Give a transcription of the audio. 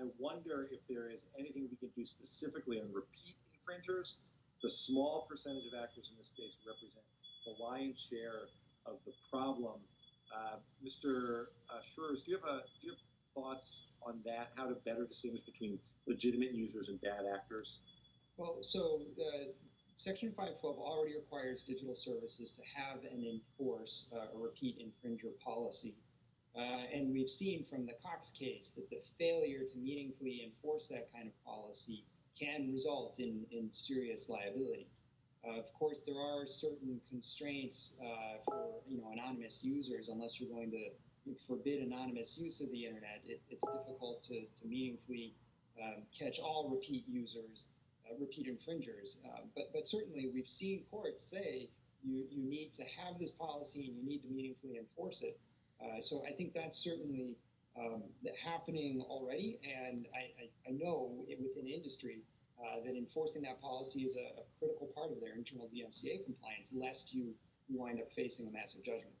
I wonder if there is anything we can do specifically on repeat infringers. The small percentage of actors in this case represent the lion's share of the problem. Uh, Mr. Uh, Schruers, do you have do you have thoughts on that? How to better distinguish between legitimate users and bad actors? Well, so the Section 512 already requires digital services to have and enforce uh, a repeat infringer policy. Uh, and we've seen from the Cox case that the failure to meaningfully enforce that kind of policy can result in, in serious liability. Uh, of course, there are certain constraints uh, for you know anonymous users. Unless you're going to forbid anonymous use of the internet, it, it's difficult to, to meaningfully um, catch all repeat users, uh, repeat infringers. Uh, but but certainly, we've seen courts say you you need to have this policy and you need to meaningfully enforce it. Uh, so I think that's certainly um, happening already, and I, I, I know within industry uh, that enforcing that policy is a, a, critical part of their internal DMCA compliance, lest you, you wind up facing a massive judgment.